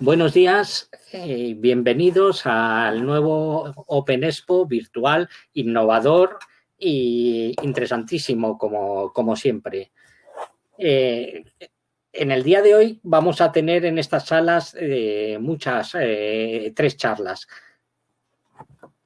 Buenos días, eh, bienvenidos al nuevo Open Expo virtual, innovador e interesantísimo como, siempre. Eh, en el día de hoy vamos a tener en estas salas eh, muchas, tres charlas.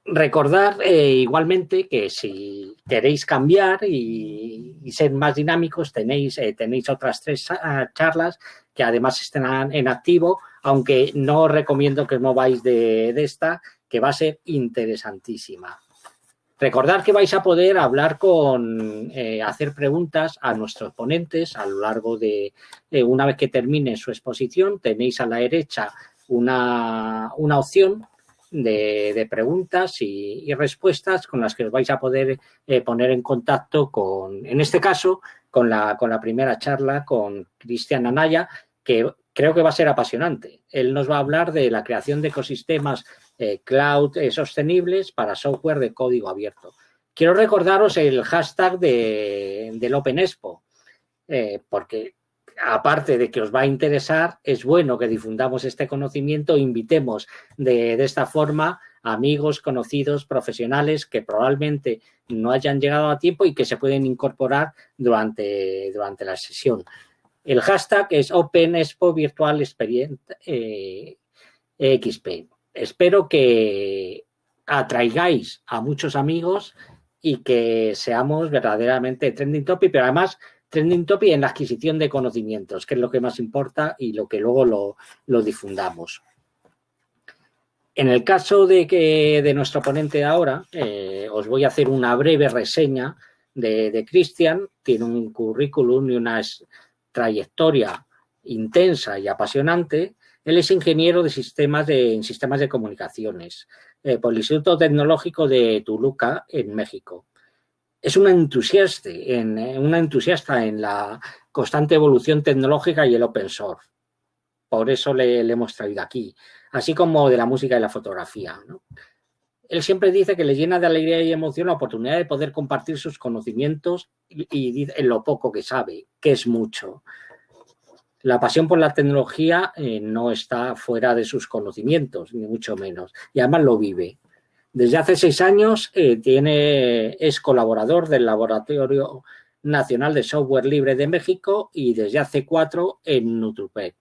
Recordar igualmente que si queréis cambiar y, y ser más dinámicos, tenéis, tenéis otras tres charlas que además están en activo aunque no os recomiendo que os mováis de, esta, que va a ser interesantísima. Recordad que vais a poder hablar con, eh, hacer preguntas a nuestros ponentes a lo largo de, una vez que termine su exposición, tenéis a la derecha una, opción de, preguntas y, respuestas con las que os vais a poder eh, poner en contacto con, en este caso, con la, con la primera charla con Cristian Anaya, que creo que va a ser apasionante. Él nos va a hablar de la creación de ecosistemas eh, cloud eh, sostenibles para software de código abierto. Quiero recordaros el hashtag del Open Expo, eh, porque aparte de que os va a interesar, es bueno que difundamos este conocimiento, invitemos de, esta forma amigos, conocidos, profesionales que probablemente no hayan llegado a tiempo y que se pueden incorporar durante, durante la sesión. El hashtag es Open Expo Virtual Experience eh, XP. Espero que atraigáis a muchos amigos y que seamos verdaderamente trending topic, pero además trending topic en la adquisición de conocimientos, que es lo que más importa y lo que luego lo, difundamos. En el caso de, que, de nuestro ponente ahora, eh, os voy a hacer una breve reseña de, de Cristian. Tiene un currículum y unas trayectoria intensa y apasionante, él es ingeniero de sistemas de, en sistemas de comunicaciones eh, por el Instituto Tecnológico de Toluca, en México. Es un entusiasta en, eh, una entusiasta en la constante evolución tecnológica y el open source. Por eso le, hemos traído aquí, así como de la música y la fotografía. Él siempre dice que le llena de alegría y emoción la oportunidad de poder compartir sus conocimientos y, en lo poco que sabe, que es mucho. La pasión por la tecnología eh, no está fuera de sus conocimientos, ni mucho menos, y además lo vive. Desde hace seis años eh, tiene, es colaborador del Laboratorio Nacional de Software Libre de México y desde hace cuatro en Nutrupec.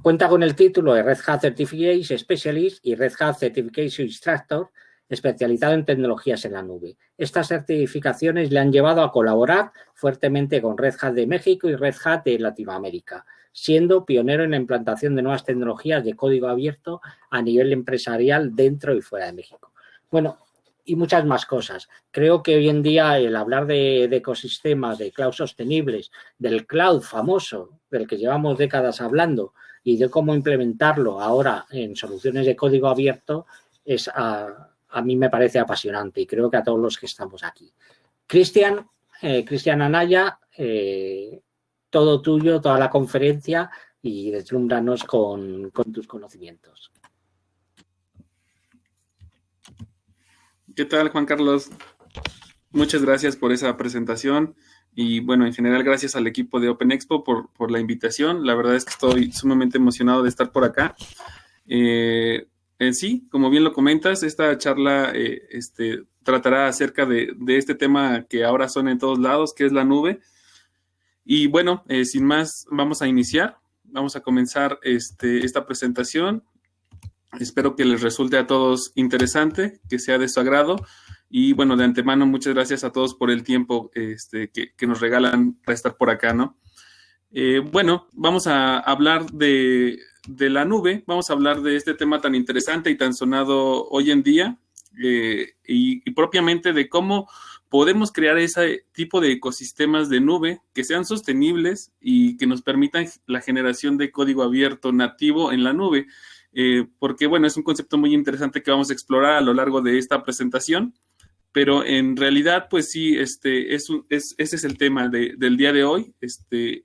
Cuenta con el título de Red Hat Certification Specialist y Red Hat Certification Instructor, especializado en tecnologías en la nube. Estas certificaciones le han llevado a colaborar fuertemente con Red Hat de México y Red Hat de Latinoamérica, siendo pionero en la implantación de nuevas tecnologías de código abierto a nivel empresarial dentro y fuera de México. Bueno, y muchas más cosas. Creo que hoy en día el hablar de, de, ecosistemas, de cloud sostenibles, del cloud famoso, del que llevamos décadas hablando, y de cómo implementarlo ahora en soluciones de código abierto es a, mí me parece apasionante y creo que a todos los que estamos aquí. Cristian, eh, Cristian Anaya, eh, todo tuyo, toda la conferencia y deslumbranos con, con tus conocimientos. ¿Qué tal, Juan Carlos? Muchas gracias por esa presentación. Y bueno, en general, gracias al equipo de Open Expo por, la invitación. La verdad es que estoy sumamente emocionado de estar por acá. Eh, en sí, como bien lo comentas, esta charla eh, este, tratará acerca de, este tema que ahora son en todos lados, que es la nube. Y bueno, eh, sin más, vamos a iniciar. Vamos a comenzar este, esta presentación. Espero que les resulte a todos interesante, que sea de su agrado. Y bueno, de antemano, muchas gracias a todos por el tiempo este, que, nos regalan para estar por acá, ¿no? Eh, bueno, vamos a hablar de, la nube, vamos a hablar de este tema tan interesante y tan sonado hoy en día eh, y, propiamente de cómo podemos crear ese tipo de ecosistemas de nube que sean sostenibles y que nos permitan la generación de código abierto nativo en la nube. Eh, porque, bueno, es un concepto muy interesante que vamos a explorar a lo largo de esta presentación pero en realidad, pues sí, este, es, es ese es el tema del día de hoy. Este,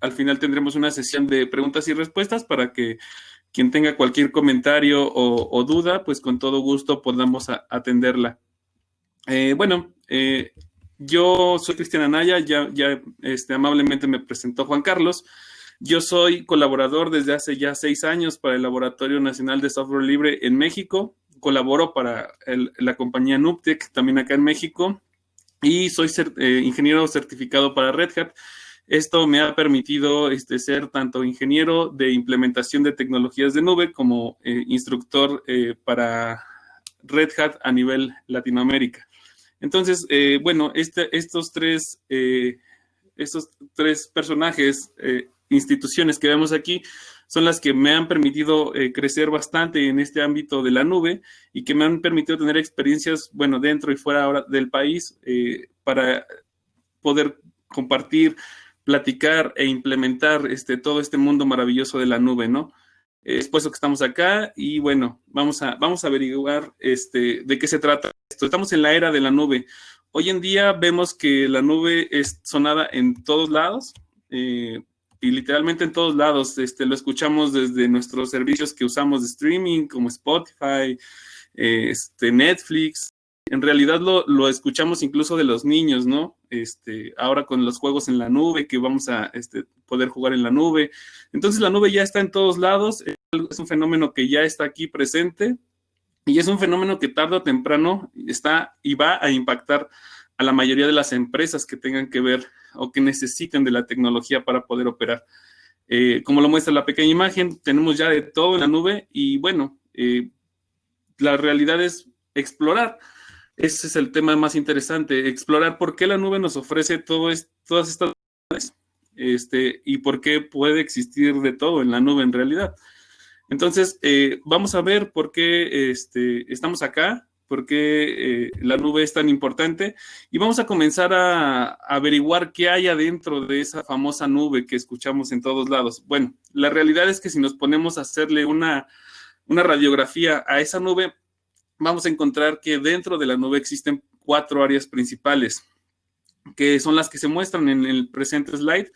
al final tendremos una sesión de preguntas y respuestas para que quien tenga cualquier comentario o, duda, pues con todo gusto podamos atenderla. Eh, bueno, eh, yo soy Cristiana Naya, ya, ya este, amablemente me presentó Juan Carlos. Yo soy colaborador desde hace ya seis años para el Laboratorio Nacional de Software Libre en México. Colaboro para la compañía Nuptec, también acá en México. Y soy eh, ingeniero certificado para Red Hat. Esto me ha permitido este, ser tanto ingeniero de implementación de tecnologías de nube como eh, instructor eh, para Red Hat a nivel Latinoamérica. Entonces, bueno, este, estos, tres, estos tres personajes instituciones que vemos aquí son las que me han permitido eh, crecer bastante en este ámbito de la nube y que me han permitido tener experiencias, bueno, dentro y fuera del país eh, para poder compartir, platicar e implementar este, todo este mundo maravilloso de la nube, ¿no? Es por eso que estamos acá y bueno, vamos a, vamos a averiguar este, de qué se trata esto. Estamos en la era de la nube. Hoy en día vemos que la nube es sonada en todos lados. Eh, y literalmente en todos lados. Este, lo escuchamos desde nuestros servicios que usamos de streaming, como Spotify, este, Netflix. En realidad lo, escuchamos incluso de los niños, ¿no? Este, ahora con los juegos en la nube, que vamos a este, poder jugar en la nube. Entonces la nube ya está en todos lados, es un fenómeno que ya está aquí presente y es un fenómeno que tarde o temprano está y va a impactar a la mayoría de las empresas que tengan que ver o que necesiten de la tecnología para poder operar. Eh, como lo muestra la pequeña imagen, tenemos ya de todo en la nube y bueno, eh, la realidad es explorar. Ese es el tema más interesante, explorar por qué la nube nos ofrece todo todas estas este, y por qué puede existir de todo en la nube en realidad. Entonces, eh, vamos a ver por qué este, estamos acá, por qué eh, la nube es tan importante y vamos a comenzar a, averiguar qué hay adentro de esa famosa nube que escuchamos en todos lados. Bueno, la realidad es que si nos ponemos a hacerle una, una radiografía a esa nube, vamos a encontrar que dentro de la nube existen cuatro áreas principales, que son las que se muestran en el presente slide.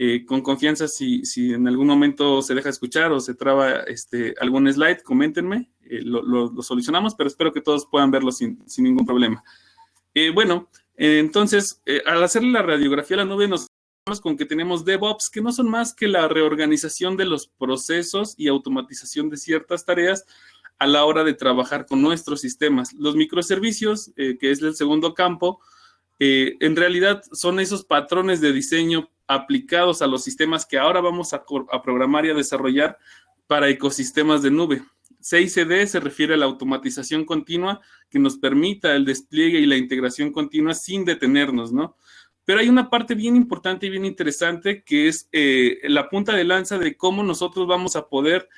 Eh, con confianza, si, si, en algún momento se deja escuchar o se traba este, algún slide, coméntenme, eh, lo, solucionamos, pero espero que todos puedan verlo sin, ningún problema. Eh, bueno, entonces, al hacerle la radiografía a la nube, nos con que tenemos DevOps, que no son más que la reorganización de los procesos y automatización de ciertas tareas a la hora de trabajar con nuestros sistemas. Los microservicios, que es el segundo campo, en realidad son esos patrones de diseño aplicados a los sistemas que ahora vamos a, programar y a desarrollar para ecosistemas de nube. CICD se refiere a la automatización continua que nos permita el despliegue y la integración continua sin detenernos, ¿no? Pero hay una parte bien importante y bien interesante que es eh, la punta de lanza de cómo nosotros vamos a poder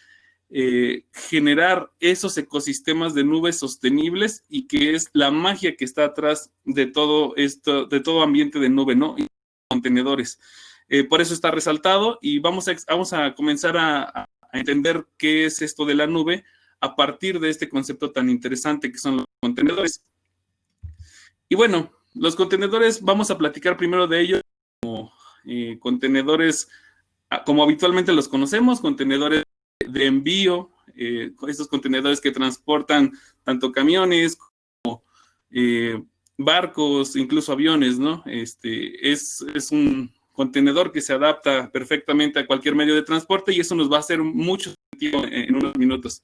eh, generar esos ecosistemas de nubes sostenibles y que es la magia que está atrás de todo esto, de todo ambiente de nube, ¿no? Contenedores. Eh, por eso está resaltado y vamos a, vamos a comenzar a, entender qué es esto de la nube a partir de este concepto tan interesante que son los contenedores. Y bueno, los contenedores, vamos a platicar primero de ellos como eh, contenedores, ah, como habitualmente los conocemos, contenedores de envío, eh, estos contenedores que transportan tanto camiones como barcos, incluso aviones, ¿no? Este, es, un contenedor que se adapta perfectamente a cualquier medio de transporte y eso nos va a hacer mucho sentido en, unos minutos.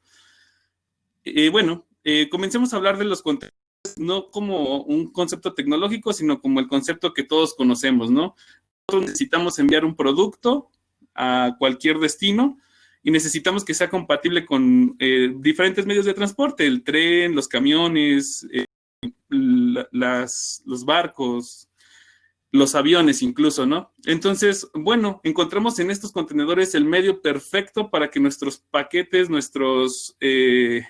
Eh, bueno, eh, comencemos a hablar de los contenedores no como un concepto tecnológico, sino como el concepto que todos conocemos, ¿no? Nosotros necesitamos enviar un producto a cualquier destino y necesitamos que sea compatible con eh, diferentes medios de transporte, el tren, los camiones, las, los barcos, los aviones incluso, ¿no? Entonces, bueno, encontramos en estos contenedores el medio perfecto para que nuestros paquetes, nuestros eh,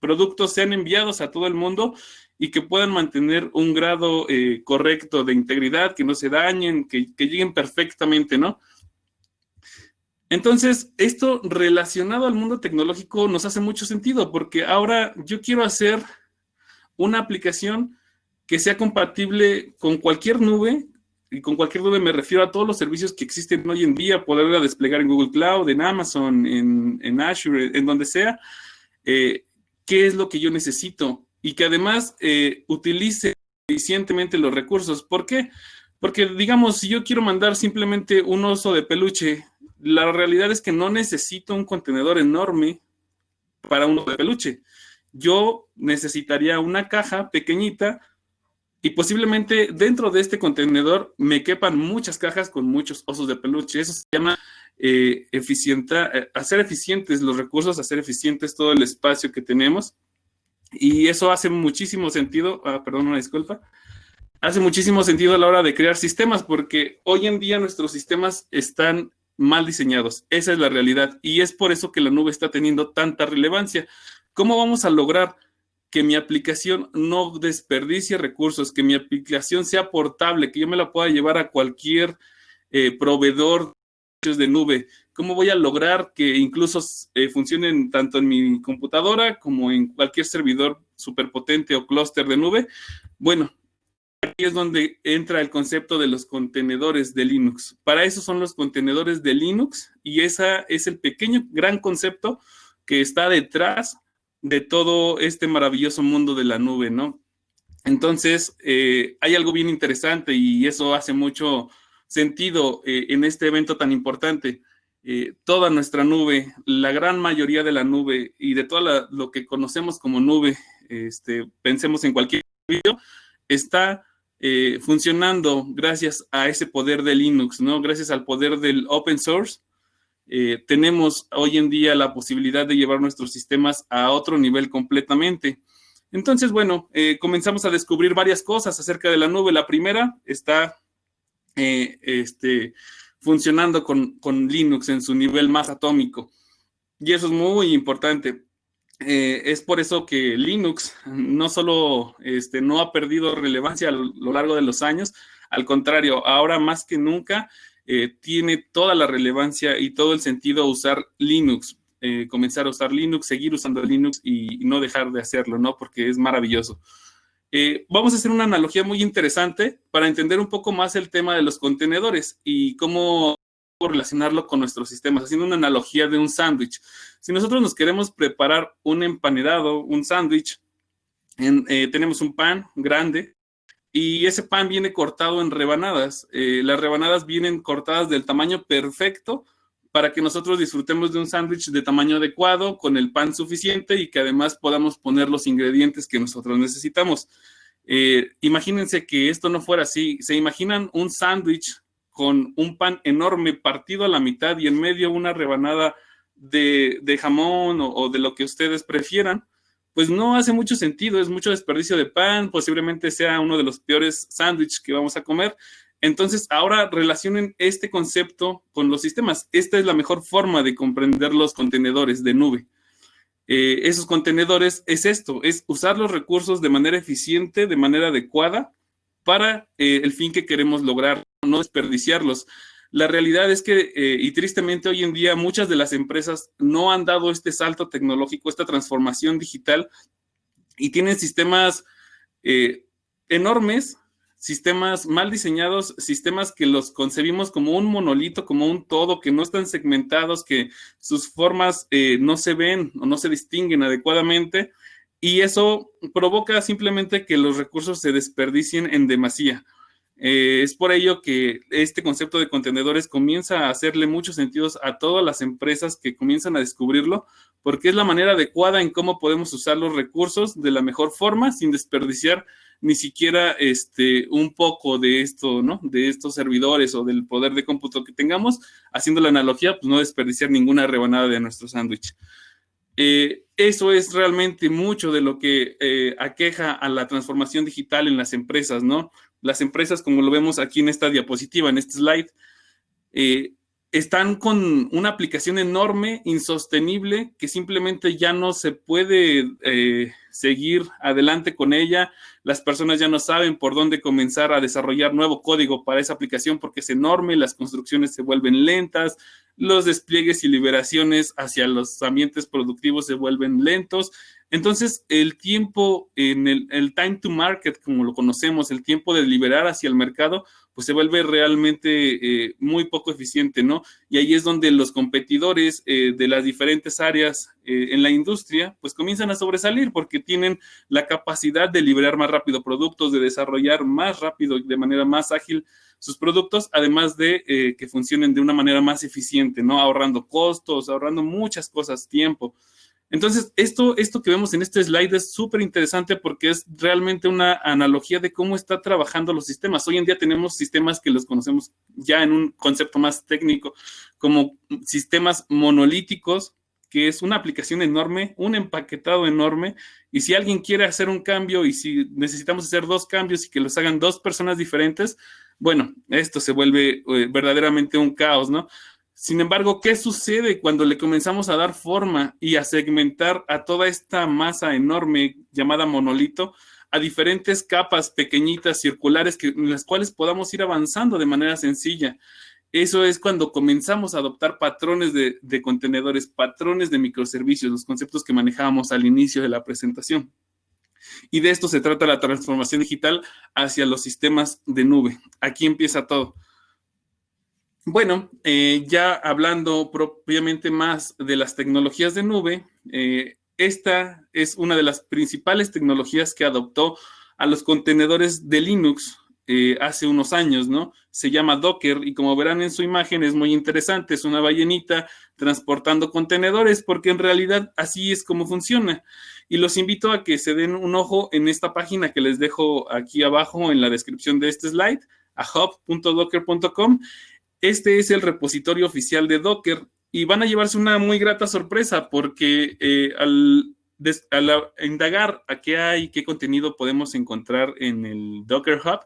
productos sean enviados a todo el mundo y que puedan mantener un grado eh, correcto de integridad, que no se dañen, que, que lleguen perfectamente, ¿no? Entonces, esto relacionado al mundo tecnológico nos hace mucho sentido, porque ahora yo quiero hacer una aplicación que sea compatible con cualquier nube, y con cualquier nube me refiero a todos los servicios que existen hoy en día, poderla desplegar en Google Cloud, en Amazon, en, Azure, en donde sea, eh, qué es lo que yo necesito y que además eh, utilice eficientemente los recursos. ¿Por qué? Porque, digamos, si yo quiero mandar simplemente un oso de peluche la realidad es que no necesito un contenedor enorme para uno de peluche. Yo necesitaría una caja pequeñita y posiblemente dentro de este contenedor me quepan muchas cajas con muchos osos de peluche. Eso se llama eh, eh, hacer eficientes los recursos, hacer eficientes todo el espacio que tenemos. Y eso hace muchísimo sentido, ah, perdón, una disculpa, hace muchísimo sentido a la hora de crear sistemas, porque hoy en día nuestros sistemas están mal diseñados. Esa es la realidad. Y es por eso que la nube está teniendo tanta relevancia. ¿Cómo vamos a lograr que mi aplicación no desperdicie recursos, que mi aplicación sea portable, que yo me la pueda llevar a cualquier eh, proveedor de nube? ¿Cómo voy a lograr que incluso eh, funcionen tanto en mi computadora como en cualquier servidor superpotente o clúster de nube? Bueno, aquí es donde entra el concepto de los contenedores de Linux. Para eso son los contenedores de Linux y ese es el pequeño, gran concepto que está detrás de todo este maravilloso mundo de la nube, ¿no? Entonces, eh, hay algo bien interesante y eso hace mucho sentido eh, en este evento tan importante. Eh, toda nuestra nube, la gran mayoría de la nube y de todo lo que conocemos como nube, este, pensemos en cualquier video, está funcionando gracias a ese poder de Linux, ¿no? Gracias al poder del open source, eh, tenemos hoy en día la posibilidad de llevar nuestros sistemas a otro nivel completamente. Entonces, bueno, eh, comenzamos a descubrir varias cosas acerca de la nube. La primera está este, funcionando con, con Linux en su nivel más atómico. Y eso es muy importante. Eh, es por eso que Linux no solo este, no ha perdido relevancia a lo largo de los años, al contrario, ahora más que nunca eh, tiene toda la relevancia y todo el sentido usar Linux, eh, comenzar a usar Linux, seguir usando Linux y, no dejar de hacerlo, ¿no? Porque es maravilloso. vamos a hacer una analogía muy interesante para entender un poco más el tema de los contenedores y cómo relacionarlo con nuestros sistemas, haciendo una analogía de un sándwich. Si nosotros nos queremos preparar un empanedado, un sándwich, eh, tenemos un pan grande y ese pan viene cortado en rebanadas. Eh, las rebanadas vienen cortadas del tamaño perfecto para que nosotros disfrutemos de un sándwich de tamaño adecuado, con el pan suficiente y que además podamos poner los ingredientes que nosotros necesitamos. Eh, imagínense que esto no fuera así. ¿Se imaginan un sándwich con un pan enorme partido a la mitad y en medio una rebanada de, jamón o, de lo que ustedes prefieran, pues no hace mucho sentido, es mucho desperdicio de pan, posiblemente sea uno de los peores sándwiches que vamos a comer. Entonces, ahora relacionen este concepto con los sistemas. Esta es la mejor forma de comprender los contenedores de nube. Eh, esos contenedores es esto, es usar los recursos de manera eficiente, de manera adecuada, para eh, el fin que queremos lograr, no desperdiciarlos. La realidad es que, eh, y tristemente hoy en día, muchas de las empresas no han dado este salto tecnológico, esta transformación digital, y tienen sistemas eh, enormes, sistemas mal diseñados, sistemas que los concebimos como un monolito, como un todo, que no están segmentados, que sus formas no se ven o no se distinguen adecuadamente y eso provoca simplemente que los recursos se desperdicien en demasía. Eh, es por ello que este concepto de contenedores comienza a hacerle muchos sentidos a todas las empresas que comienzan a descubrirlo, porque es la manera adecuada en cómo podemos usar los recursos de la mejor forma sin desperdiciar ni siquiera este, un poco de esto, ¿no? De estos servidores o del poder de cómputo que tengamos, haciendo la analogía, pues no desperdiciar ninguna rebanada de nuestro sándwich. Eh, eso es realmente mucho de lo que eh, aqueja a la transformación digital en las empresas, ¿no? Las empresas, como lo vemos aquí en esta diapositiva, en este slide, eh, están con una aplicación enorme, insostenible, que simplemente ya no se puede eh, seguir adelante con ella. Las personas ya no saben por dónde comenzar a desarrollar nuevo código para esa aplicación porque es enorme, las construcciones se vuelven lentas, los despliegues y liberaciones hacia los ambientes productivos se vuelven lentos. Entonces, el tiempo en el, time to market, como lo conocemos, el tiempo de liberar hacia el mercado, pues se vuelve realmente eh, muy poco eficiente, ¿no? Y ahí es donde los competidores eh, de las diferentes áreas eh, en la industria, pues comienzan a sobresalir porque tienen la capacidad de liberar más rápido productos, de desarrollar más rápido, de manera más ágil sus productos, además de que funcionen de una manera más eficiente, ¿no? Ahorrando costos, ahorrando muchas cosas, tiempo. Entonces, esto, esto que vemos en este slide es súper interesante porque es realmente una analogía de cómo está trabajando los sistemas. Hoy en día tenemos sistemas que los conocemos ya en un concepto más técnico como sistemas monolíticos, que es una aplicación enorme, un empaquetado enorme, y si alguien quiere hacer un cambio y si necesitamos hacer dos cambios y que los hagan dos personas diferentes, bueno, esto se vuelve eh, verdaderamente un caos, ¿no? Sin embargo, ¿qué sucede cuando le comenzamos a dar forma y a segmentar a toda esta masa enorme llamada monolito a diferentes capas pequeñitas, circulares, en las cuales podamos ir avanzando de manera sencilla? Eso es cuando comenzamos a adoptar patrones de, de contenedores, patrones de microservicios, los conceptos que manejábamos al inicio de la presentación. Y de esto se trata la transformación digital hacia los sistemas de nube. Aquí empieza todo. Bueno, eh, ya hablando propiamente más de las tecnologías de nube, eh, esta es una de las principales tecnologías que adoptó a los contenedores de Linux eh, hace unos años, ¿no? Se llama Docker y como verán en su imagen es muy interesante, es una ballenita transportando contenedores porque en realidad así es como funciona. Y los invito a que se den un ojo en esta página que les dejo aquí abajo en la descripción de este slide, a hub.docker.com. Este es el repositorio oficial de Docker y van a llevarse una muy grata sorpresa porque eh, al al indagar a qué hay, qué contenido podemos encontrar en el Docker Hub,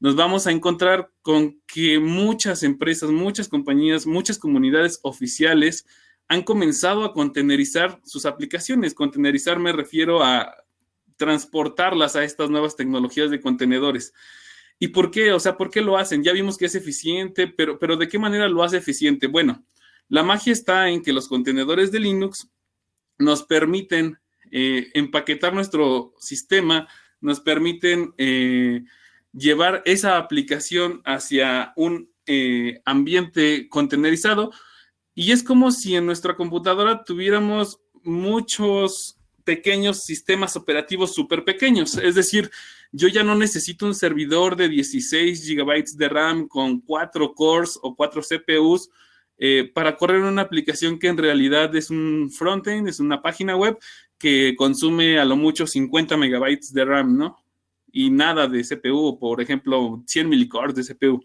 nos vamos a encontrar con que muchas empresas, muchas compañías, muchas comunidades oficiales han comenzado a contenerizar sus aplicaciones. Contenerizar me refiero a transportarlas a estas nuevas tecnologías de contenedores. ¿Y por qué? O sea, ¿por qué lo hacen? Ya vimos que es eficiente, pero, pero ¿de qué manera lo hace eficiente? Bueno, la magia está en que los contenedores de Linux nos permiten eh, empaquetar nuestro sistema, nos permiten eh, llevar esa aplicación hacia un eh, ambiente contenerizado y es como si en nuestra computadora tuviéramos muchos pequeños sistemas operativos súper pequeños. Es decir, yo ya no necesito un servidor de 16 gigabytes de RAM con cuatro cores o cuatro CPUs para correr una aplicación que en realidad es un frontend, es una página web que consume a lo mucho 50 megabytes de RAM, ¿no? Y nada de CPU, por ejemplo, 100 milicores de CPU.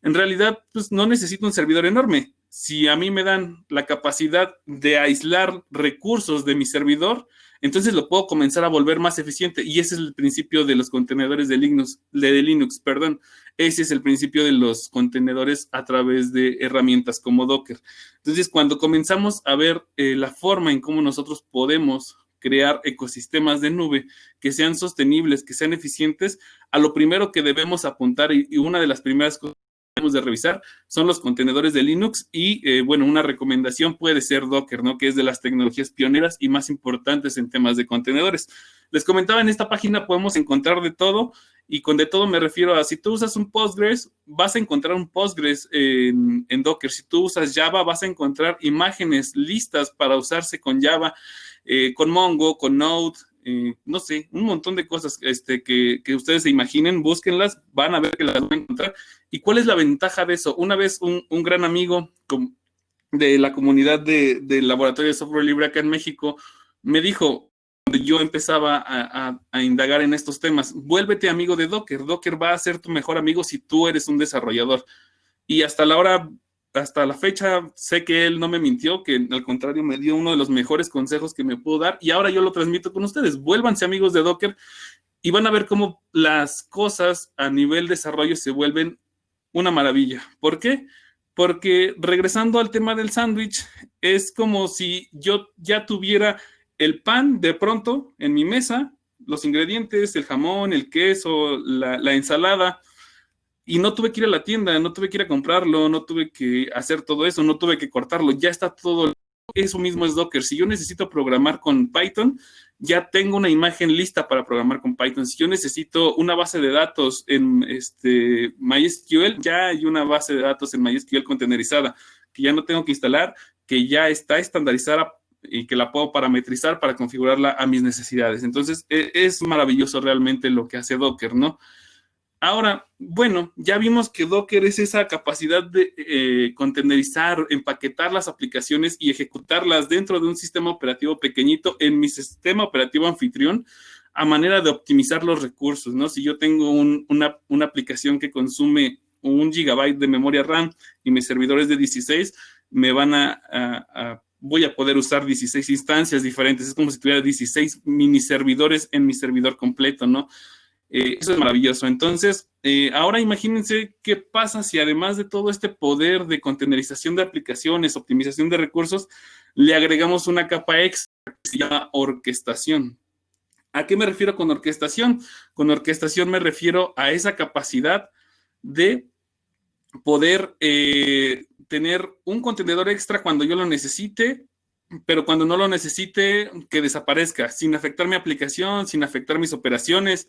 En realidad, pues no necesito un servidor enorme. Si a mí me dan la capacidad de aislar recursos de mi servidor, entonces lo puedo comenzar a volver más eficiente. Y ese es el principio de los contenedores de Linux, de Linux, perdón. Ese es el principio de los contenedores a través de herramientas como Docker. Entonces, cuando comenzamos a ver eh, la forma en cómo nosotros podemos crear ecosistemas de nube que sean sostenibles, que sean eficientes, a lo primero que debemos apuntar y, una de las primeras cosas debemos de revisar son los contenedores de Linux y, eh, bueno, una recomendación puede ser Docker, ¿no? Que es de las tecnologías pioneras y más importantes en temas de contenedores. Les comentaba, en esta página podemos encontrar de todo y con de todo me refiero a si tú usas un Postgres, vas a encontrar un Postgres en, Docker. Si tú usas Java, vas a encontrar imágenes listas para usarse con Java. Eh, con Mongo, con Node, eh, no sé, un montón de cosas este, que, ustedes se imaginen, búsquenlas, van a ver que las van a encontrar. ¿Y cuál es la ventaja de eso? Una vez un, gran amigo de la comunidad del laboratorio de software libre acá en México me dijo, cuando yo empezaba a, a, indagar en estos temas, vuélvete amigo de Docker. Docker va a ser tu mejor amigo si tú eres un desarrollador. Y hasta la hora hasta la fecha sé que él no me mintió, que al contrario me dio uno de los mejores consejos que me pudo dar y ahora yo lo transmito con ustedes. Vuélvanse amigos de Docker y van a ver cómo las cosas a nivel desarrollo se vuelven una maravilla. ¿Por qué? Porque regresando al tema del sándwich, es como si yo ya tuviera el pan de pronto en mi mesa, los ingredientes, el jamón, el queso, la, la ensalada, y no tuve que ir a la tienda, no tuve que ir a comprarlo, no tuve que hacer todo eso, no tuve que cortarlo, ya está todo. Eso mismo es Docker. Si yo necesito programar con Python, ya tengo una imagen lista para programar con Python. Si yo necesito una base de datos en este MySQL, ya hay una base de datos en MySQL contenerizada que ya no tengo que instalar, que ya está estandarizada y que la puedo parametrizar para configurarla a mis necesidades. Entonces, e, es maravilloso realmente lo que hace Docker, ¿no? Ahora, bueno, ya vimos que Docker es esa capacidad de eh, contenerizar, empaquetar las aplicaciones y ejecutarlas dentro de un sistema operativo pequeñito en mi sistema operativo anfitrión a manera de optimizar los recursos, ¿no? Si yo tengo una, aplicación que consume un gigabyte de memoria RAM y mis servidores de 16, me van a, voy a poder usar 16 instancias diferentes. Es como si tuviera 16 mini servidores en mi servidor completo, ¿no? Eh, eso es maravilloso. Entonces, eh, ahora imagínense qué pasa si además de todo este poder de contenerización de aplicaciones, optimización de recursos, le agregamos una capa extra que se llama orquestación. ¿A qué me refiero con orquestación? Con orquestación me refiero a esa capacidad de poder eh, tener un contenedor extra cuando yo lo necesite, pero cuando no lo necesite, que desaparezca, sin afectar mi aplicación, sin afectar mis operaciones,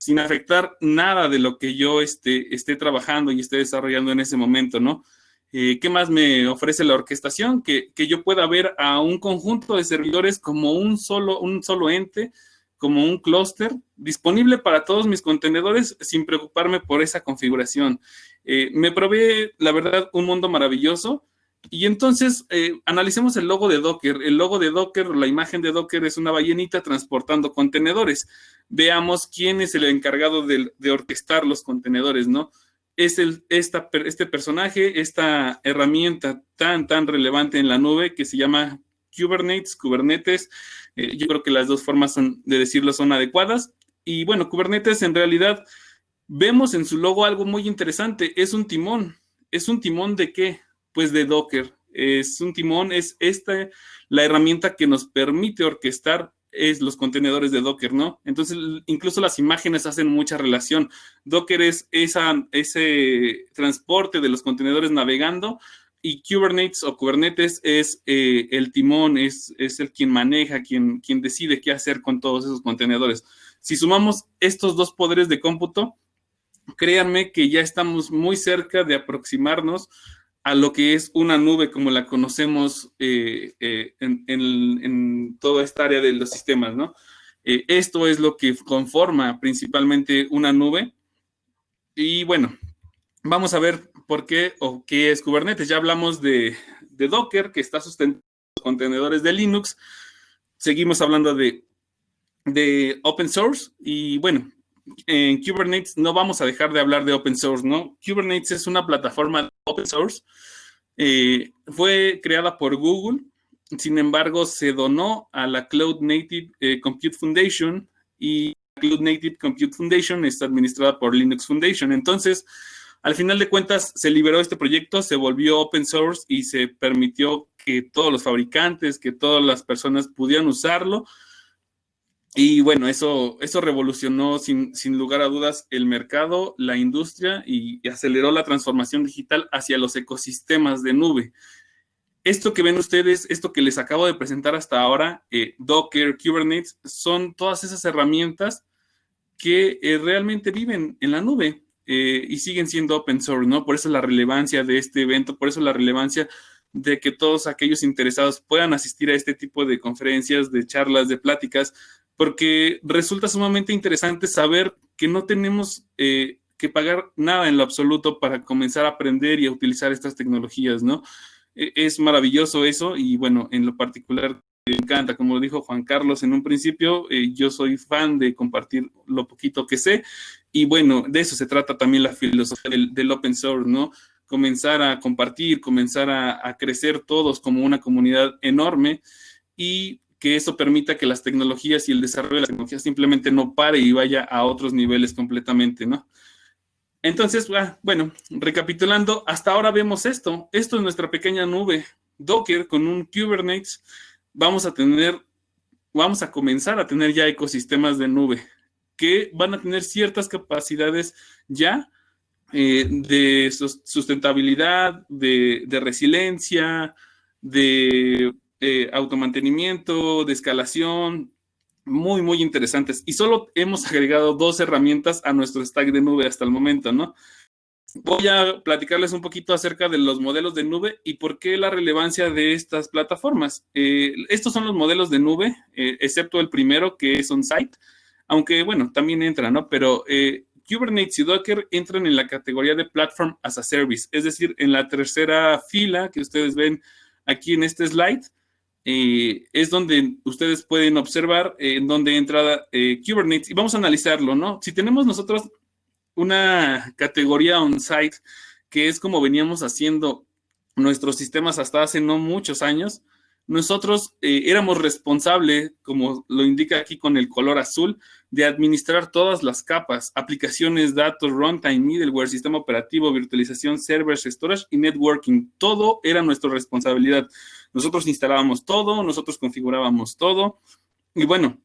sin afectar nada de lo que yo esté, esté trabajando y esté desarrollando en ese momento, ¿no? Eh, ¿Qué más me ofrece la orquestación? Que, yo pueda ver a un conjunto de servidores como un solo, un solo ente, como un clúster disponible para todos mis contenedores sin preocuparme por esa configuración. Eh, me provee, la verdad, un mundo maravilloso y entonces, eh, analicemos el logo de Docker. El logo de Docker, la imagen de Docker es una ballenita transportando contenedores. Veamos quién es el encargado de, orquestar los contenedores, ¿no? Es el, este personaje, esta herramienta tan, tan relevante en la nube que se llama Kubernetes, Kubernetes. Eh, yo creo que las dos formas de decirlo son adecuadas. Y bueno, Kubernetes en realidad vemos en su logo algo muy interesante. Es un timón. ¿Es un timón de qué? Pues de Docker. Es un timón, es esta la herramienta que nos permite orquestar es los contenedores de Docker, ¿no? Entonces, incluso las imágenes hacen mucha relación. Docker es esa, ese transporte de los contenedores navegando y Kubernetes o Kubernetes es eh, el timón, es, es, el quien maneja, quien, quien decide qué hacer con todos esos contenedores. Si sumamos estos dos poderes de cómputo, créanme que ya estamos muy cerca de aproximarnos a lo que es una nube como la conocemos eh, eh, en, toda esta área de los sistemas, ¿no? Eh, esto es lo que conforma principalmente una nube. Y bueno, vamos a ver por qué o qué es Kubernetes. Ya hablamos de, Docker, que está sustentando contenedores de Linux. Seguimos hablando de, de open source y bueno, en Kubernetes no vamos a dejar de hablar de open source, ¿no? Kubernetes es una plataforma open source. Eh, fue creada por Google, sin embargo, se donó a la Cloud Native eh, Compute Foundation y Cloud Native Compute Foundation está administrada por Linux Foundation. Entonces, al final de cuentas, se liberó este proyecto, se volvió open source y se permitió que todos los fabricantes, que todas las personas pudieran usarlo y bueno, eso, eso revolucionó sin, lugar a dudas el mercado, la industria y, aceleró la transformación digital hacia los ecosistemas de nube. Esto que ven ustedes, esto que les acabo de presentar hasta ahora, eh, Docker, Kubernetes, son todas esas herramientas que eh, realmente viven en la nube eh, y siguen siendo open source, ¿no? Por eso la relevancia de este evento, por eso la relevancia de que todos aquellos interesados puedan asistir a este tipo de conferencias, de charlas, de pláticas, porque resulta sumamente interesante saber que no tenemos eh, que pagar nada en lo absoluto para comenzar a aprender y a utilizar estas tecnologías, ¿no? E, es maravilloso eso y bueno, en lo particular me encanta, como dijo Juan Carlos en un principio, eh, yo soy fan de compartir lo poquito que sé y bueno, de eso se trata también la filosofía del, open source, ¿no? Comenzar a compartir, comenzar a, a crecer todos como una comunidad enorme y que eso permita que las tecnologías y el desarrollo de las tecnologías simplemente no pare y vaya a otros niveles completamente, ¿no? Entonces, ah, bueno, recapitulando, hasta ahora vemos esto. Esto es nuestra pequeña nube Docker con un Kubernetes. Vamos a tener, vamos a comenzar a tener ya ecosistemas de nube que van a tener ciertas capacidades ya eh, de sustentabilidad, de, de resiliencia, de eh, automantenimiento, de escalación, muy, muy interesantes. Y solo hemos agregado dos herramientas a nuestro stack de nube hasta el momento, ¿no? voy a platicarles un poquito acerca de los modelos de nube y por qué la relevancia de estas plataformas. Eh, estos son los modelos de nube, eh, excepto el primero que es on-site, aunque bueno, también entra, ¿no? Pero Kubernetes y Docker entran en la categoría de Platform as a Service, es decir, en la tercera fila que ustedes ven aquí en este slide, es donde ustedes pueden observar en dónde entra Kubernetes y vamos a analizarlo, ¿no? Si tenemos nosotros una categoría on-site que es como veníamos haciendo nuestros sistemas hasta hace no muchos años. Nosotros eh, éramos responsables, como lo indica aquí con el color azul, de administrar todas las capas, aplicaciones, datos, runtime, middleware, sistema operativo, virtualización, servers, storage y networking. Todo era nuestra responsabilidad. Nosotros instalábamos todo, nosotros configurábamos todo. Y bueno,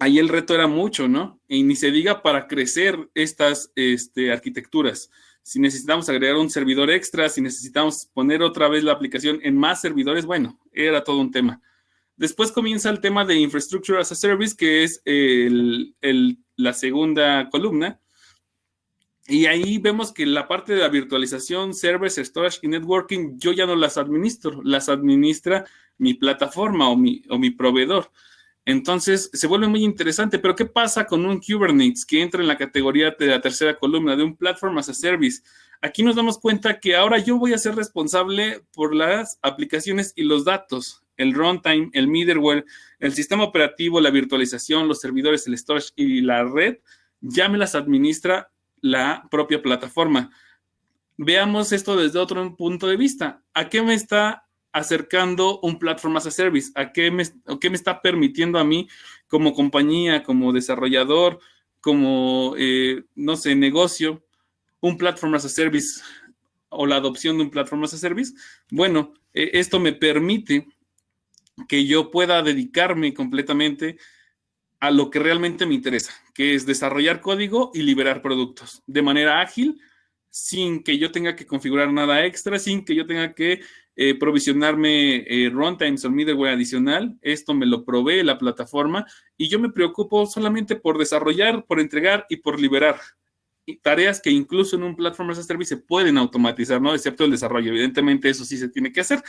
ahí el reto era mucho, ¿no? Y ni se diga para crecer estas este, arquitecturas. Si necesitamos agregar un servidor extra, si necesitamos poner otra vez la aplicación en más servidores, bueno, era todo un tema. Después comienza el tema de Infrastructure as a Service, que es la segunda columna. Y ahí vemos que la parte de la virtualización, servers, storage y networking, yo ya no las administro, las administra mi plataforma o mi, o mi proveedor. Entonces, se vuelve muy interesante, pero ¿qué pasa con un Kubernetes que entra en la categoría de la tercera columna, de un Platform as a Service? Aquí nos damos cuenta que ahora yo voy a ser responsable por las aplicaciones y los datos, el runtime, el middleware, el sistema operativo, la virtualización, los servidores, el storage y la red, ya me las administra la propia plataforma. Veamos esto desde otro punto de vista. ¿A qué me está acercando un platform as a service, a qué me, qué me está permitiendo a mí como compañía, como desarrollador, como, eh, no sé, negocio, un platform as a service o la adopción de un platform as a service. Bueno, eh, esto me permite que yo pueda dedicarme completamente a lo que realmente me interesa, que es desarrollar código y liberar productos de manera ágil, sin que yo tenga que configurar nada extra, sin que yo tenga que eh, provisionarme eh, runtimes o middleware adicional. Esto me lo provee la plataforma y yo me preocupo solamente por desarrollar, por entregar y por liberar tareas que incluso en un platform as a service se pueden automatizar, ¿no? Excepto el desarrollo. Evidentemente eso sí se tiene que hacer,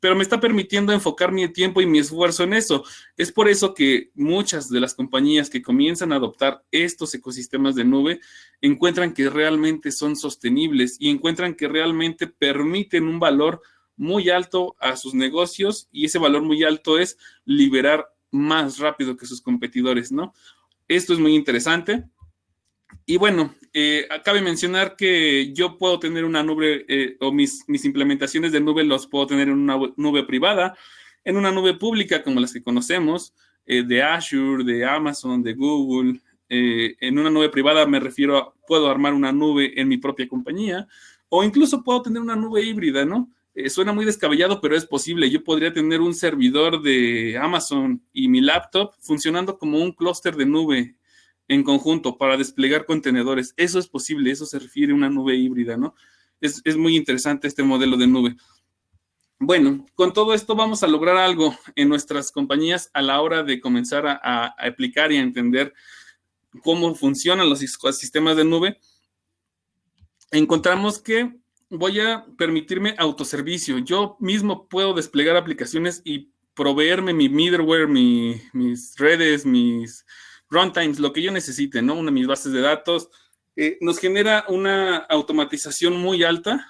pero me está permitiendo enfocar mi tiempo y mi esfuerzo en eso. Es por eso que muchas de las compañías que comienzan a adoptar estos ecosistemas de nube encuentran que realmente son sostenibles y encuentran que realmente permiten un valor muy alto a sus negocios y ese valor muy alto es liberar más rápido que sus competidores, ¿no? Esto es muy interesante. Y bueno, eh, cabe mencionar que yo puedo tener una nube eh, o mis, mis implementaciones de nube los puedo tener en una nube privada, en una nube pública como las que conocemos, eh, de Azure, de Amazon, de Google. en una nube privada me refiero a, puedo armar una nube en mi propia compañía o incluso puedo tener una nube híbrida, ¿no? Eh, suena muy descabellado, pero es posible. Yo podría tener un servidor de Amazon y mi laptop funcionando como un clúster de nube en conjunto para desplegar contenedores. Eso es posible, eso se refiere a una nube híbrida, ¿no? Es, muy interesante este modelo de nube. Bueno, con todo esto vamos a lograr algo en nuestras compañías a la hora de comenzar a, a aplicar y a entender cómo funcionan los sistemas de nube. Encontramos que voy a permitirme autoservicio. Yo mismo puedo desplegar aplicaciones y proveerme mi middleware, mis redes, mis runtimes, lo que yo necesite, ¿no? Una de mis bases de datos. Eh, nos genera una automatización muy alta.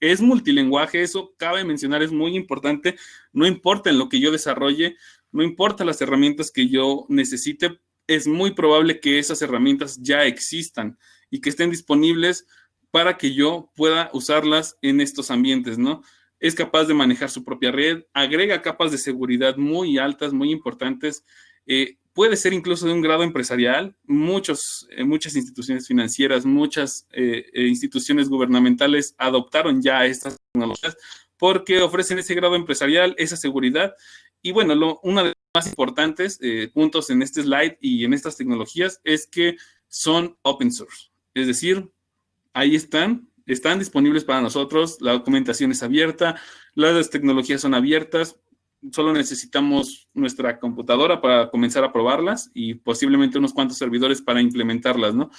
Es multilenguaje, eso cabe mencionar, es muy importante. No importa en lo que yo desarrolle, no importa las herramientas que yo necesite, es muy probable que esas herramientas ya existan y que estén disponibles para que yo pueda usarlas en estos ambientes, ¿no? Es capaz de manejar su propia red, agrega capas de seguridad muy altas, muy importantes, eh, puede ser incluso de un grado empresarial. Muchos, eh, muchas instituciones financieras, muchas eh, instituciones gubernamentales adoptaron ya estas tecnologías porque ofrecen ese grado empresarial, esa seguridad. Y bueno, una de los más importantes puntos en este slide y en estas tecnologías es que son open source. Es decir, ahí están, están disponibles para nosotros, la documentación es abierta, las tecnologías son abiertas, solo necesitamos nuestra computadora para comenzar a probarlas y posiblemente unos cuantos servidores para implementarlas, ¿no?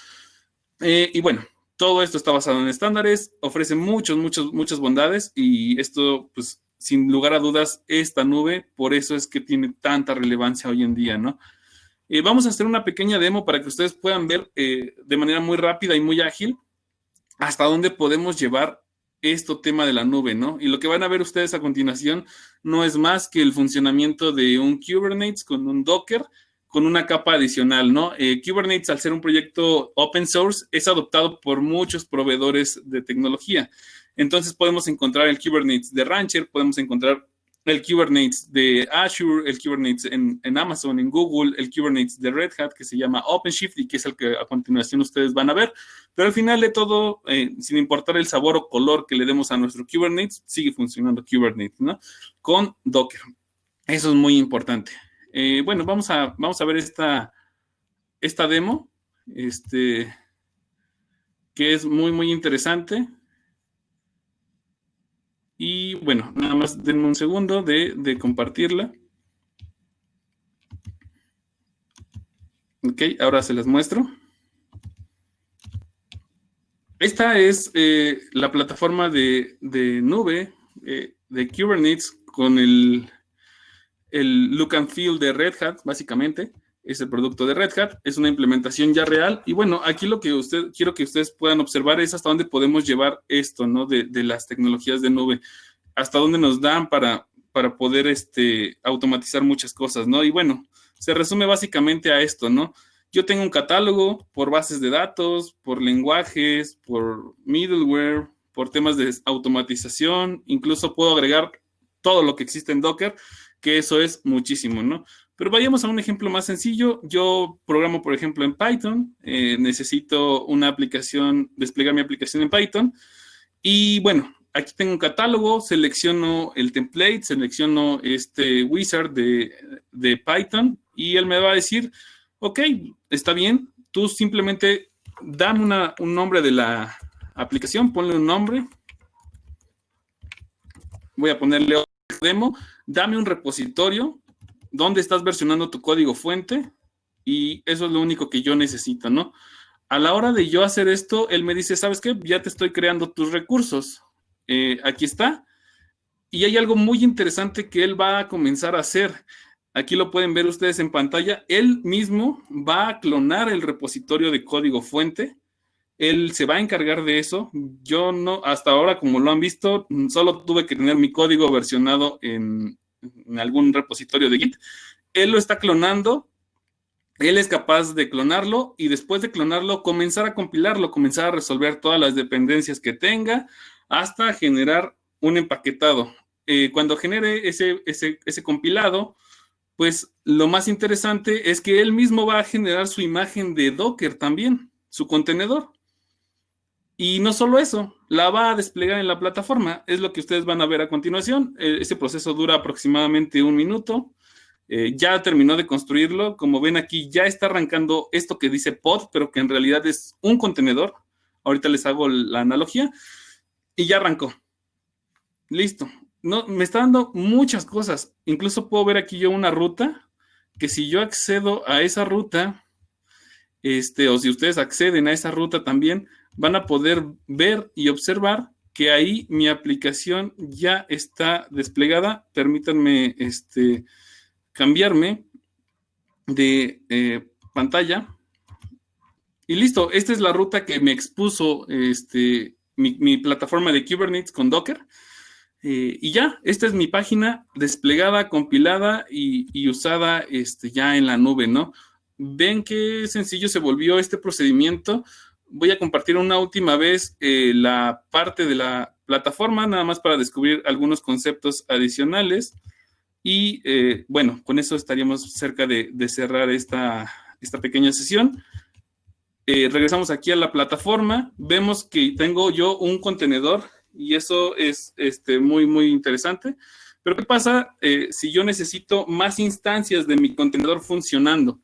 Eh, y bueno, todo esto está basado en estándares, ofrece muchos, muchos, muchas bondades y esto, pues, sin lugar a dudas, esta nube, por eso es que tiene tanta relevancia hoy en día, ¿no? Eh, vamos a hacer una pequeña demo para que ustedes puedan ver eh, de manera muy rápida y muy ágil hasta dónde podemos llevar esto tema de la nube, ¿no? Y lo que van a ver ustedes a continuación no es más que el funcionamiento de un Kubernetes con un Docker, con una capa adicional, ¿no? Eh, Kubernetes, al ser un proyecto open source, es adoptado por muchos proveedores de tecnología. Entonces podemos encontrar el Kubernetes de Rancher, podemos encontrar el Kubernetes de Azure, el Kubernetes en, Amazon, en Google, el Kubernetes de Red Hat, que se llama OpenShift y que es el que a continuación ustedes van a ver. Pero al final de todo, eh, sin importar el sabor o color que le demos a nuestro Kubernetes, sigue funcionando Kubernetes, ¿no? Con Docker. Eso es muy importante. Eh, bueno, vamos a, vamos a ver esta, esta demo, este, que es muy, muy interesante. Y bueno, nada más denme un segundo de, compartirla. Ok, ahora se las muestro. Esta es eh, la plataforma de, nube eh, de Kubernetes con el, el look and feel de Red Hat, básicamente. Es el producto de Red Hat, es una implementación ya real. Y bueno, aquí lo que usted, quiero que ustedes puedan observar es hasta dónde podemos llevar esto, ¿no? De, las tecnologías de nube, hasta dónde nos dan para, para poder este, automatizar muchas cosas, ¿no? Y bueno, se resume básicamente a esto, ¿no? Yo tengo un catálogo por bases de datos, por lenguajes, por middleware, por temas de automatización, incluso puedo agregar todo lo que existe en Docker que eso es muchísimo, ¿no? Pero vayamos a un ejemplo más sencillo. Yo programo, por ejemplo, en Python. Eh, necesito una aplicación, desplegar mi aplicación en Python. Y bueno, aquí tengo un catálogo, selecciono el template, selecciono este wizard de, de Python y él me va a decir, ok, está bien, tú simplemente dame una, un nombre de la aplicación, ponle un nombre. Voy a ponerle demo dame un repositorio donde estás versionando tu código fuente y eso es lo único que yo necesito, ¿no? A la hora de yo hacer esto, él me dice, ¿sabes qué? Ya te estoy creando tus recursos. Eh, aquí está. Y hay algo muy interesante que él va a comenzar a hacer. Aquí lo pueden ver ustedes en pantalla. Él mismo va a clonar el repositorio de código fuente él se va a encargar de eso. Yo no, hasta ahora, como lo han visto, solo tuve que tener mi código versionado en, algún repositorio de Git. Él lo está clonando. Él es capaz de clonarlo y después de clonarlo, comenzar a compilarlo, comenzar a resolver todas las dependencias que tenga hasta generar un empaquetado. Eh, cuando genere ese, ese, ese compilado, pues lo más interesante es que él mismo va a generar su imagen de Docker también, su contenedor. Y no solo eso, la va a desplegar en la plataforma. Es lo que ustedes van a ver a continuación. Eh, ese proceso dura aproximadamente un minuto. Eh, ya terminó de construirlo. Como ven aquí, ya está arrancando esto que dice pod, pero que en realidad es un contenedor. Ahorita les hago la analogía. Y ya arrancó. Listo. No, me está dando muchas cosas. Incluso puedo ver aquí yo una ruta que si yo accedo a esa ruta, este, o si ustedes acceden a esa ruta también, van a poder ver y observar que ahí mi aplicación ya está desplegada. Permítanme este, cambiarme de eh, pantalla. Y listo, esta es la ruta que me expuso este, mi, plataforma de Kubernetes con Docker. Eh, y ya, esta es mi página desplegada, compilada y, y, usada este, ya en la nube, ¿no? Ven qué sencillo se volvió este procedimiento voy a compartir una última vez eh, la parte de la plataforma, nada más para descubrir algunos conceptos adicionales. Y eh, bueno, con eso estaríamos cerca de, cerrar esta, esta, pequeña sesión. Eh, regresamos aquí a la plataforma. Vemos que tengo yo un contenedor y eso es este, muy, muy interesante. Pero ¿qué pasa si yo necesito más instancias de mi contenedor funcionando?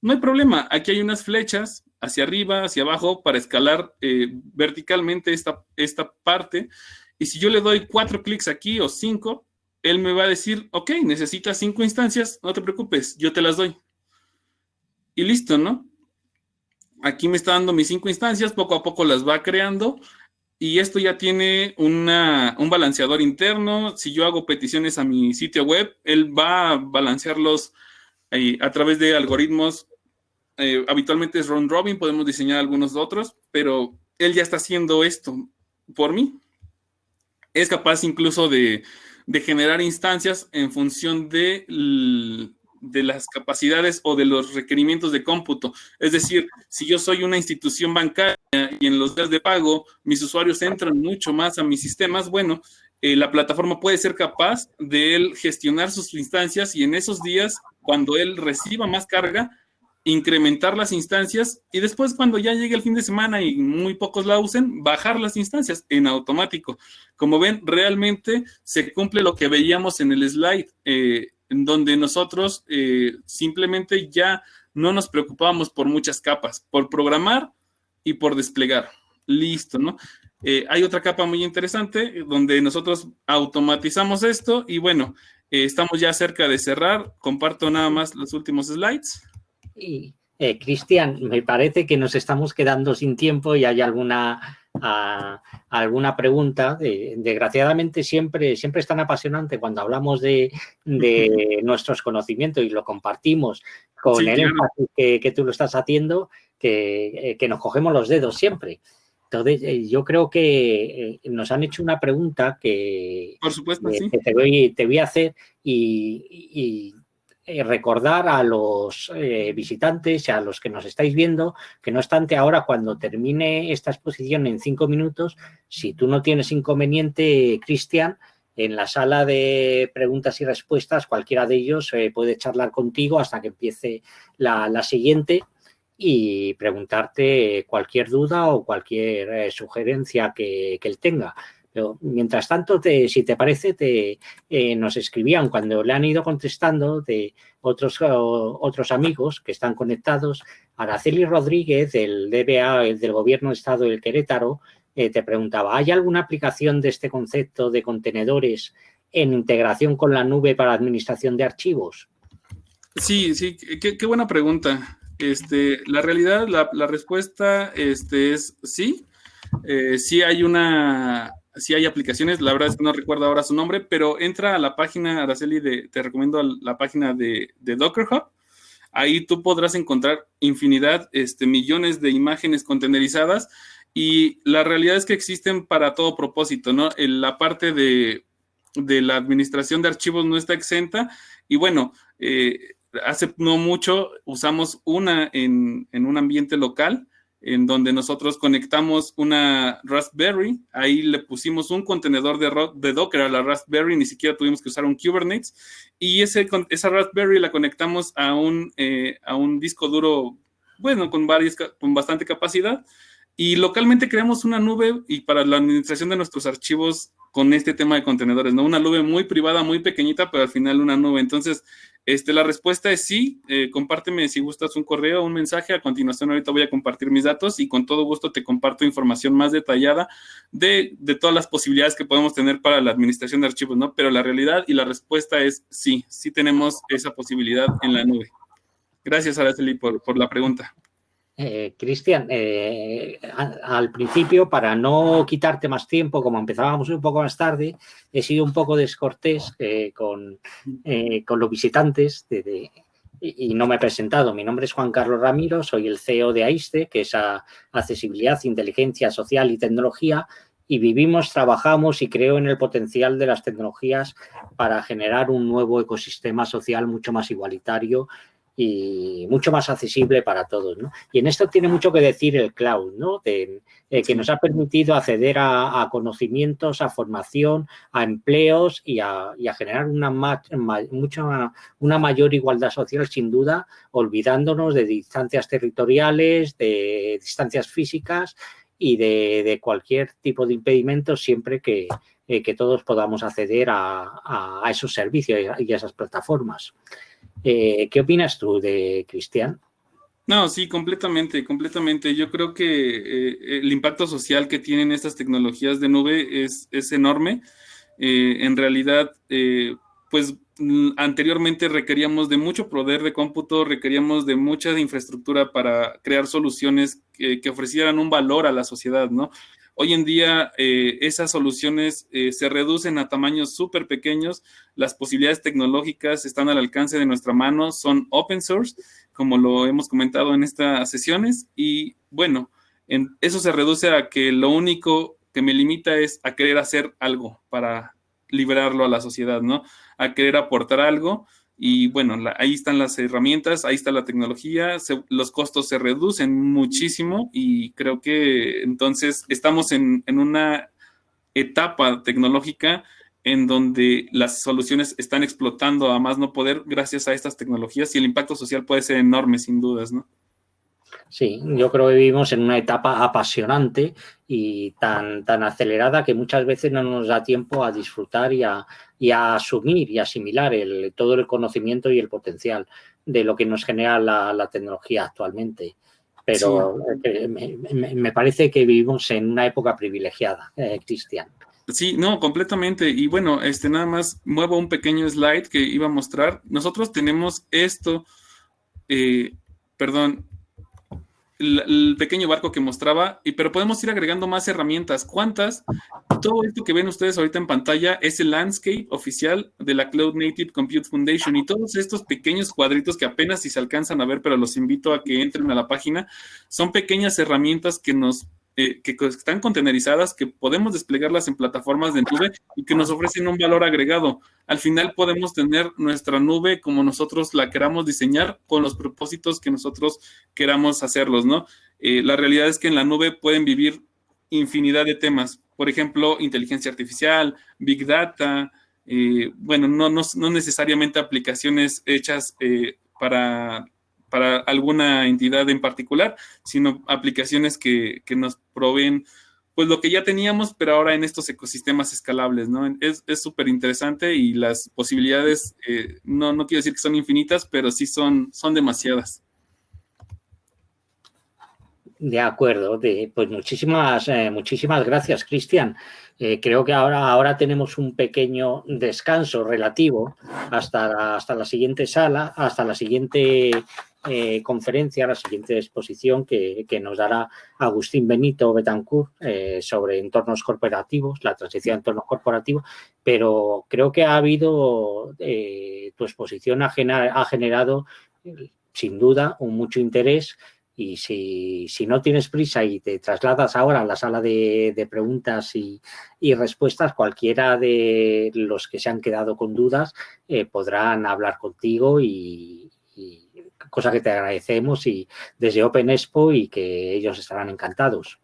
No hay problema. Aquí hay unas flechas hacia arriba, hacia abajo, para escalar eh, verticalmente esta, esta parte. Y si yo le doy cuatro clics aquí o cinco, él me va a decir, ok, necesitas cinco instancias, no te preocupes, yo te las doy. Y listo, ¿no? aquí me está dando mis cinco instancias, poco a poco las va creando y esto ya tiene una, un balanceador interno. Si yo hago peticiones a mi sitio web, él va a balancearlos eh, a través de algoritmos. Eh, habitualmente es round robin, podemos diseñar algunos otros, pero él ya está haciendo esto por mí. Es capaz incluso de, generar instancias en función de de las capacidades o de los requerimientos de cómputo. Es decir, si yo soy una institución bancaria y en los días de pago mis usuarios entran mucho más a mis sistemas, bueno, eh, la plataforma puede ser capaz de él gestionar sus instancias y en esos días, cuando él reciba más carga, incrementar las instancias y después cuando ya llegue el fin de semana y muy pocos la usen, bajar las instancias en automático. Como ven, realmente se cumple lo que veíamos en el slide. Eh, en donde nosotros eh, simplemente ya no nos preocupábamos por muchas capas, por programar y por desplegar. Listo, ¿no? Eh, hay otra capa muy interesante donde nosotros automatizamos esto y bueno, estamos ya cerca de cerrar. Comparto nada más los últimos slides. Y, Cristian, me parece que nos estamos quedando sin tiempo y hay alguna a, alguna pregunta. desgraciadamente siempre, siempre es tan apasionante cuando hablamos de, nuestros conocimientos y lo compartimos con el énfasis que, tú lo estás haciendo, que, nos cogemos los dedos siempre. Entonces, eh, yo creo que eh, nos han hecho una pregunta que, Por supuesto, te, voy, te voy a hacer y eh, recordar a los eh, visitantes a los que nos estáis viendo que no obstante ahora cuando termine esta exposición en cinco minutos, si tú no tienes inconveniente, Cristian, en la sala de preguntas y respuestas, cualquiera de ellos eh, puede charlar contigo hasta que empiece la, siguiente y preguntarte cualquier duda o cualquier sugerencia que, que él tenga. Pero, mientras tanto, si te parece, te, eh, nos escribían cuando le han ido contestando de otros, otros amigos que están conectados. Araceli Rodríguez, del DBA, del Gobierno de Estado del Querétaro, eh, te preguntaba, ¿hay alguna aplicación de este concepto de contenedores en integración con la nube para administración de archivos? Sí, sí, qué, buena pregunta. Este, la realidad, la, respuesta este, es sí. Eh, sí hay una si hay aplicaciones, la verdad es que no recuerdo ahora su nombre, pero entra a la página, Araceli, de, te recomiendo la página de, Docker Hub. Ahí tú podrás encontrar infinidad, este, millones de imágenes contenerizadas y la realidad es que existen para todo propósito, ¿no? la parte de, la administración de archivos no está exenta y bueno, eh, hace no mucho usamos una en, en un ambiente local en donde nosotros conectamos una Raspberry, ahí le pusimos un contenedor de, Docker a la Raspberry, ni siquiera tuvimos que usar un Kubernetes, y ese, esa Raspberry la conectamos a un, eh, a un disco duro, bueno, con, varias, con bastante capacidad, y localmente creamos una nube y para la administración de nuestros archivos con este tema de contenedores, ¿no? Una nube muy privada, muy pequeñita, pero al final una nube. Entonces, este, la respuesta es sí. Eh, compárteme si gustas un correo, un mensaje. A continuación, ahorita voy a compartir mis datos y con todo gusto te comparto información más detallada de, de todas las posibilidades que podemos tener para la administración de archivos, ¿no? Pero la realidad y la respuesta es sí, sí tenemos esa posibilidad en la nube. Gracias, Araceli, por, por la pregunta. Eh, Cristian, eh, al principio, para no quitarte más tiempo, como empezábamos un poco más tarde, he sido un poco descortés eh, con, los visitantes y no me he presentado. Mi nombre es Juan Carlos Ramiro, soy el CEO de AISTE, que es Accesibilidad, Inteligencia Social y Tecnología, y vivimos, trabajamos y creo en el potencial de las tecnologías para generar un nuevo ecosistema social mucho más igualitario y mucho más accesible para todos. ¿no? Y en esto tiene mucho que decir el cloud, ¿no? De, eh, que nos ha permitido acceder a, conocimientos, a formación, a empleos y a, generar una, mucha, una mayor igualdad social, sin duda, olvidándonos de distancias territoriales, de distancias físicas y de, cualquier tipo de impedimento siempre que, eh, que todos podamos acceder a, a esos servicios y a esas plataformas. Eh, ¿Qué opinas tú de Cristian? No, sí, completamente, completamente. Yo creo que eh, el impacto social que tienen estas tecnologías de nube es, enorme. Eh, en realidad, pues anteriormente requeríamos de mucho poder de cómputo, requeríamos de mucha infraestructura para crear soluciones que, ofrecieran un valor a la sociedad, ¿no? Hoy en día eh, esas soluciones eh, se reducen a tamaños súper pequeños, las posibilidades tecnológicas están al alcance de nuestra mano, son open source, como lo hemos comentado en estas sesiones, y bueno, en, eso se reduce a que lo único que me limita es a querer hacer algo para liberarlo a la sociedad, ¿no? A querer aportar algo y bueno, ahí están las herramientas, ahí está la tecnología, los costos se reducen muchísimo y creo que entonces estamos en, en una etapa tecnológica en donde las soluciones están explotando a más no poder gracias a estas tecnologías y el impacto social puede ser enorme sin dudas, ¿no? Sí, yo creo que vivimos en una etapa apasionante y tan, tan acelerada que muchas veces no nos da tiempo a disfrutar y a, asumir y asimilar el, todo el conocimiento y el potencial de lo que nos genera la, tecnología actualmente. Pero eh, me, parece que vivimos en una época privilegiada, eh, Cristian. Sí, no, completamente. Y bueno, este nada más muevo un pequeño slide que iba a mostrar. Nosotros tenemos esto, eh, perdón, el, pequeño barco que mostraba, y, pero podemos ir agregando más herramientas. ¿Cuántas? Todo esto que ven ustedes ahorita en pantalla es el landscape oficial de la Cloud Native Compute Foundation y todos estos pequeños cuadritos que apenas si se alcanzan a ver, pero los invito a que entren a la página, son pequeñas herramientas que nos eh, que están contenerizadas, que podemos desplegarlas en plataformas de nube y que nos ofrecen un valor agregado. Al final podemos tener nuestra nube como nosotros la queramos diseñar con los propósitos que nosotros queramos hacerlos, ¿no? Eh, la realidad es que en la nube pueden vivir infinidad de temas. Por ejemplo, inteligencia artificial, big data, eh, bueno, no, no, necesariamente aplicaciones hechas para para alguna entidad en particular, sino aplicaciones que, nos proveen pues lo que ya teníamos, pero ahora en estos ecosistemas escalables, ¿no? Es súper interesante y las posibilidades, eh, no, no quiero decir que son infinitas, pero sí son, son demasiadas. De acuerdo, pues muchísimas, eh, muchísimas gracias, Cristian. Eh, creo que ahora, ahora tenemos un pequeño descanso relativo hasta hasta la siguiente sala, hasta la siguiente eh, conferencia, la siguiente exposición que, nos dará Agustín Benito Betancourt eh, sobre entornos corporativos, la transición a entornos corporativos, pero creo que ha habido, eh, tu exposición ha, generado sin duda un mucho interés. Y si, no tienes prisa y te trasladas ahora a la sala de, preguntas y, respuestas, cualquiera de los que se han quedado con dudas podrán hablar contigo y, cosa que te agradecemos y desde Open Expo y que ellos estarán encantados.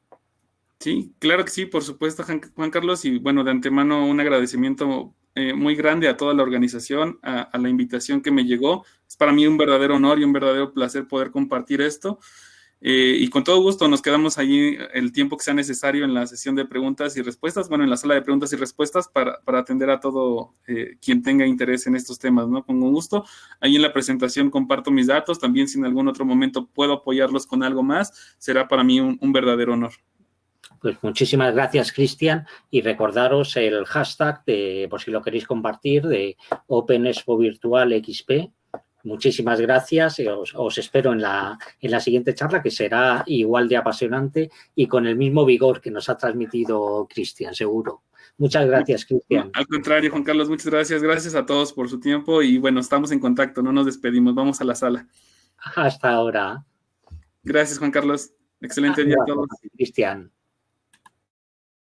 Sí, claro que sí, por supuesto, Juan Carlos, y bueno, de antemano un agradecimiento eh, muy grande a toda la organización, a, la invitación que me llegó. Es para mí un verdadero honor y un verdadero placer poder compartir esto. Eh, y con todo gusto nos quedamos allí el tiempo que sea necesario en la sesión de preguntas y respuestas, bueno, en la sala de preguntas y respuestas para, atender a todo eh, quien tenga interés en estos temas, ¿no? Con gusto. Ahí en la presentación comparto mis datos, también si en algún otro momento puedo apoyarlos con algo más, será para mí un, verdadero honor. Pues muchísimas gracias, Cristian, y recordaros el hashtag, de, por si lo queréis compartir, de Open Expo Virtual XP, Muchísimas gracias. Os, os espero en la, en la siguiente charla, que será igual de apasionante y con el mismo vigor que nos ha transmitido Cristian, seguro. Muchas gracias, Cristian. Al contrario, Juan Carlos, muchas gracias. Gracias a todos por su tiempo y bueno, estamos en contacto, no nos despedimos. Vamos a la sala. Hasta ahora. Gracias, Juan Carlos. Excelente día a todos. Cristian.